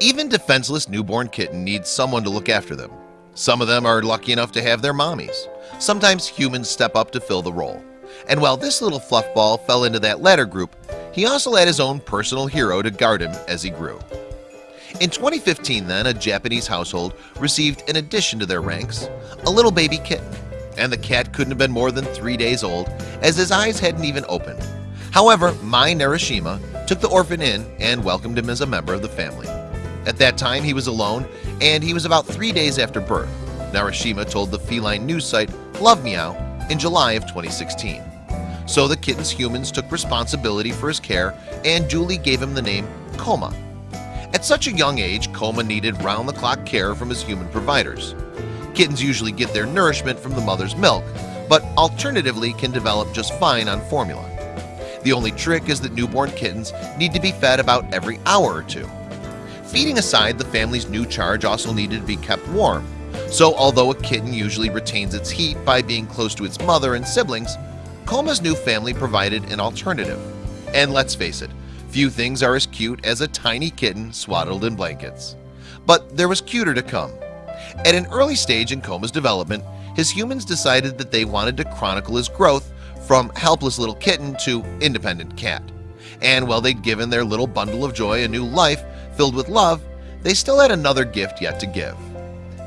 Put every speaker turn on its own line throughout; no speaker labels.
Even defenseless newborn kitten needs someone to look after them. Some of them are lucky enough to have their mommies. Sometimes humans step up to fill the role. And while this little fluff ball fell into that latter group He also had his own personal hero to guard him as he grew. In 2015 then a Japanese household received in addition to their ranks a little baby kitten. And the cat couldn't have been more than three days old as his eyes hadn't even opened. However, Mai Narashima took the orphan in and welcomed him as a member of the family At that time he was alone and he was about three days after birth. Narashima told the feline news site Love Meow in July of 2016 So the kitten's humans took responsibility for his care and Julie gave him the name Koma At such a young age Koma needed round-the-clock care from his human providers. Kittens usually get their nourishment from the mother's milk But alternatively can develop just fine on formula. The only trick is that newborn kittens need to be fed about every hour or two Feeding aside the family's new charge also needed to be kept warm. So although a kitten usually retains its heat by being close to its mother and siblings Koma's new family provided an alternative. And let's face it few things are as cute as a tiny kitten swaddled in blankets. But there was cuter to come. At an early stage in Koma's development his humans decided that they wanted to chronicle his growth from helpless little kitten to independent cat and while they'd given their little bundle of joy a new life filled with love they still had another gift yet to give.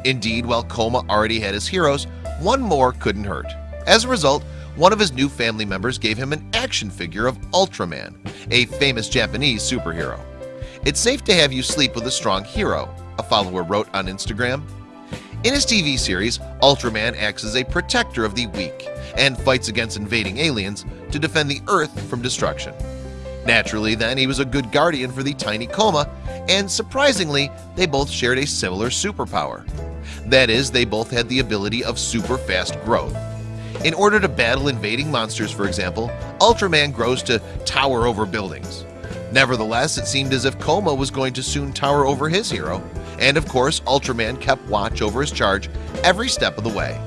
Indeed while Koma already had his heroes one more couldn't hurt. As a result one of his new family members gave him an action figure of Ultraman a famous Japanese superhero. It's safe to have you sleep with a strong hero a follower wrote on Instagram. In his TV series Ultraman acts as a protector of the weak and fights against invading aliens to defend the earth from destruction Naturally then he was a good guardian for the tiny Koma and surprisingly they both shared a similar superpower. That is they both had the ability of super fast growth. In order to battle invading monsters for example Ultraman grows to tower over buildings. Nevertheless, it seemed as if Koma was going to soon tower over his hero and of course Ultraman kept watch over his charge every step of the way.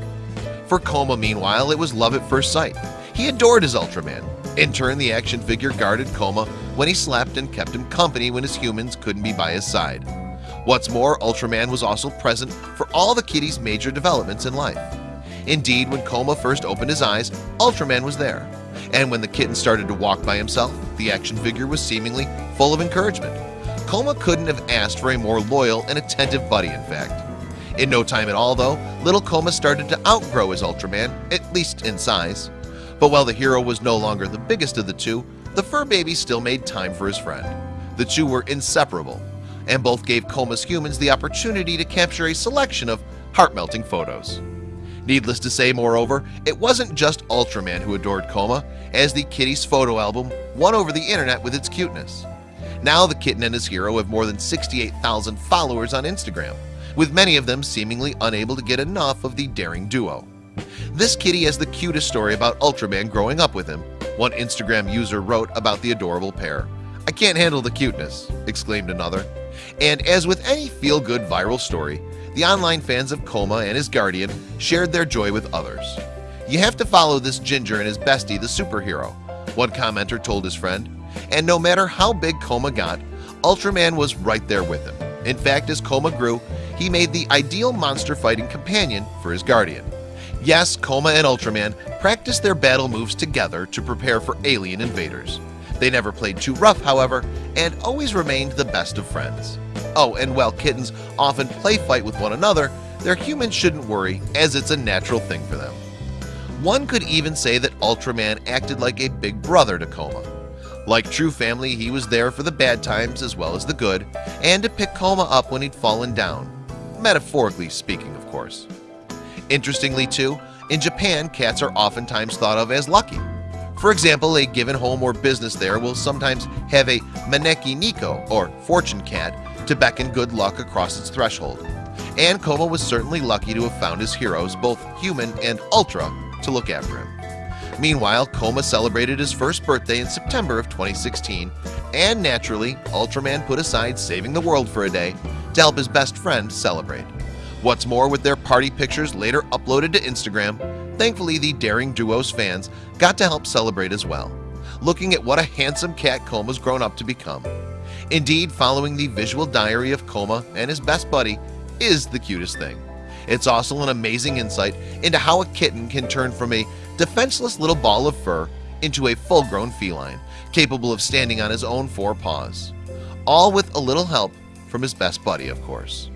For Koma meanwhile it was love at first sight. He adored his Ultraman in turn the action figure guarded Koma when he slept and kept him company when his humans couldn't be by his side. What's more Ultraman was also present for all the kitty's major developments in life. Indeed when Koma first opened his eyes Ultraman was there. And when the kitten started to walk by himself the action figure was seemingly full of encouragement. Koma couldn't have asked for a more loyal and attentive buddy in fact. In no time at all though little Koma started to outgrow his Ultraman at least in size but while the hero was no longer the biggest of the two the fur baby still made time for his friend. The two were inseparable and both gave Koma's humans the opportunity to capture a selection of heart-melting photos. Needless to say moreover it wasn't just Ultraman who adored Koma as the kitty's photo album won over the internet with its cuteness. Now the kitten and his hero have more than 68,000 followers on Instagram with many of them seemingly unable to get enough of the daring duo This kitty has the cutest story about Ultraman growing up with him One Instagram user wrote about the adorable pair. I can't handle the cuteness exclaimed another. And as with any feel-good viral story the online fans of Koma and his guardian shared their joy with others. You have to follow this ginger and his bestie the superhero One commenter told his friend. And no matter how big Koma got Ultraman was right there with him. In fact as Koma grew he made the ideal monster fighting companion for his guardian Yes Koma and Ultraman practiced their battle moves together to prepare for alien invaders. They never played too rough however and always remained the best of friends. Oh and while kittens often play fight with one another their humans shouldn't worry as it's a natural thing for them. One could even say that Ultraman acted like a big brother to Koma like true family he was there for the bad times as well as the good and to pick Koma up when he'd fallen down metaphorically speaking of course Interestingly too in Japan cats are oftentimes thought of as lucky. For example a given home or business there will sometimes have a Maneki Neko or fortune cat to beckon good luck across its threshold. And Koma was certainly lucky to have found his heroes both human and ultra to look after him. Meanwhile Koma celebrated his first birthday in September of 2016 and naturally Ultraman put aside saving the world for a day to help his best friend celebrate What's more with their party pictures later uploaded to Instagram Thankfully the daring duo's fans got to help celebrate as well. Looking at what a handsome cat Koma's grown up to become. Indeed, following the visual diary of Koma and his best buddy is the cutest thing. It's also an amazing insight into how a kitten can turn from a defenseless little ball of fur into a full-grown feline capable of standing on his own four paws. All with a little help from his best buddy of course